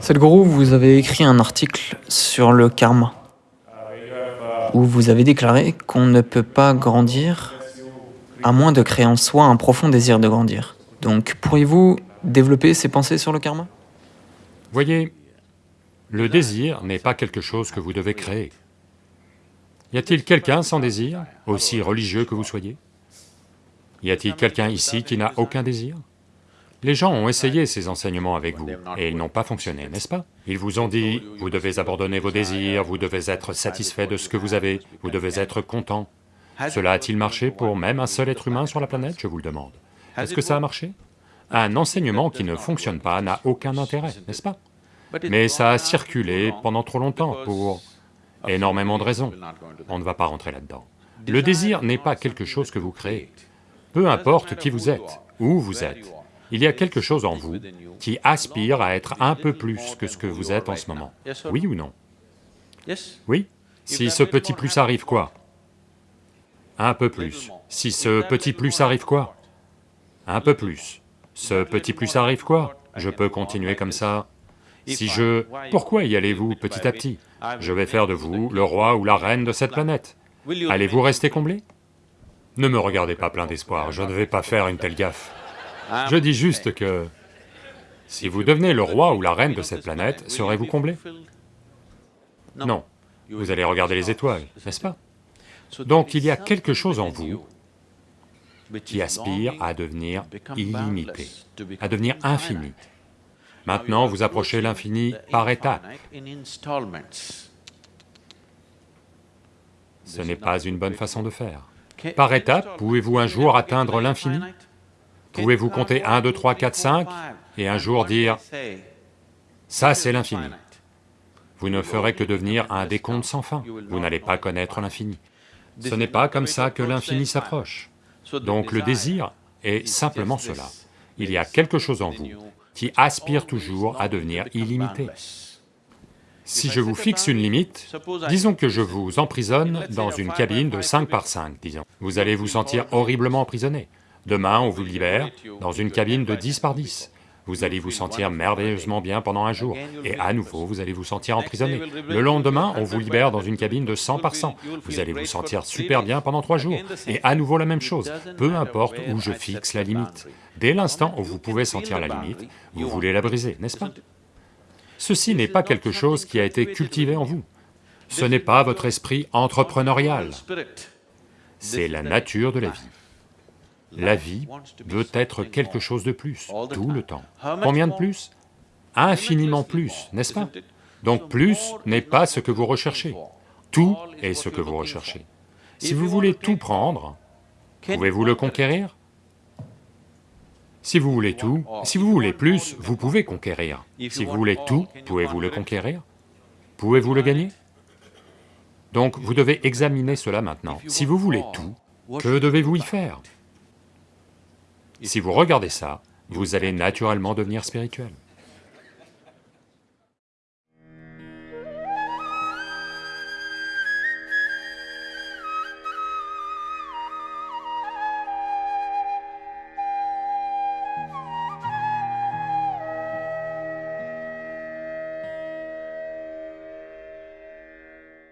Sadhguru, vous avez écrit un article sur le karma, où vous avez déclaré qu'on ne peut pas grandir à moins de créer en soi un profond désir de grandir. Donc, pourriez-vous développer ces pensées sur le karma? Voyez, le désir n'est pas quelque chose que vous devez créer. Y a-t-il quelqu'un sans désir, aussi religieux que vous soyez? Y a-t-il quelqu'un ici qui n'a aucun désir? Les gens ont essayé ces enseignements avec vous, et ils n'ont pas fonctionné, n'est-ce pas? Ils vous ont dit, vous devez abandonner vos désirs, vous devez être satisfait de ce que vous avez, vous devez être content. Cela a-t-il marché pour même un seul être humain sur la planète, je vous le demande. Est-ce que ça a marché? Un enseignement qui ne fonctionne pas n'a aucun intérêt, n'est-ce pas? Mais ça a circulé pendant trop longtemps pour énormément de raisons. On ne va pas rentrer là-dedans. Le désir n'est pas quelque chose que vous créez. Peu importe qui vous êtes, où vous êtes, il y a quelque chose en vous qui aspire à être un peu plus que ce que vous êtes en ce moment. Oui ou non? Oui? Si ce petit plus arrive quoi? Un peu plus. Si ce petit plus arrive quoi? Un peu plus. Ce petit plus arrive quoi? Je peux continuer comme ça. Si je... Pourquoi y allez-vous petit à petit? Je vais faire de vous le roi ou la reine de cette planète. Allez-vous rester comblé? Ne me regardez pas plein d'espoir, je ne vais pas faire une telle gaffe. Je dis juste que... Si vous devenez le roi ou la reine de cette planète, serez-vous comblé? Non, vous allez regarder les étoiles, n'est-ce pas? Donc il y a quelque chose en vous qui aspire à devenir illimité, à devenir infini. Maintenant, vous approchez l'infini par étapes. Ce n'est pas une bonne façon de faire. Par étapes, pouvez-vous un jour atteindre l'infini? Pouvez-vous compter 1, 2, 3, 4, 5 et un jour dire, ça c'est l'infini. Vous ne ferez que devenir un décompte sans fin, vous n'allez pas connaître l'infini. Ce n'est pas comme ça que l'infini s'approche. Donc le désir est simplement cela. Il y a quelque chose en vous qui aspire toujours à devenir illimité. Si je vous fixe une limite, disons que je vous emprisonne dans une cabine de 5 par 5, disons. Vous allez vous sentir horriblement emprisonné. Demain, on vous libère dans une cabine de 10 par 10. Vous allez vous sentir merveilleusement bien pendant un jour, et à nouveau vous allez vous sentir emprisonné. Le lendemain, on vous libère dans une cabine de 100 par 100. Vous allez vous sentir super bien pendant trois jours, et à nouveau la même chose, peu importe où je fixe la limite. Dès l'instant où vous pouvez sentir la limite, vous voulez la briser, n'est-ce pas? Ceci n'est pas quelque chose qui a été cultivé en vous. Ce n'est pas votre esprit entrepreneurial. C'est la nature de la vie. La vie veut être quelque chose de plus, tout le temps. Combien de plus? Infiniment plus, n'est-ce pas? Donc plus n'est pas ce que vous recherchez, tout est ce que vous recherchez. Si vous voulez tout prendre, pouvez-vous le conquérir? Si vous voulez tout, si vous voulez plus, vous pouvez conquérir. Si vous voulez tout, pouvez-vous le conquérir? Pouvez-vous le gagner? Donc vous devez examiner cela maintenant. Si vous voulez tout, que devez-vous y faire? Si vous regardez ça, vous allez naturellement devenir spirituel.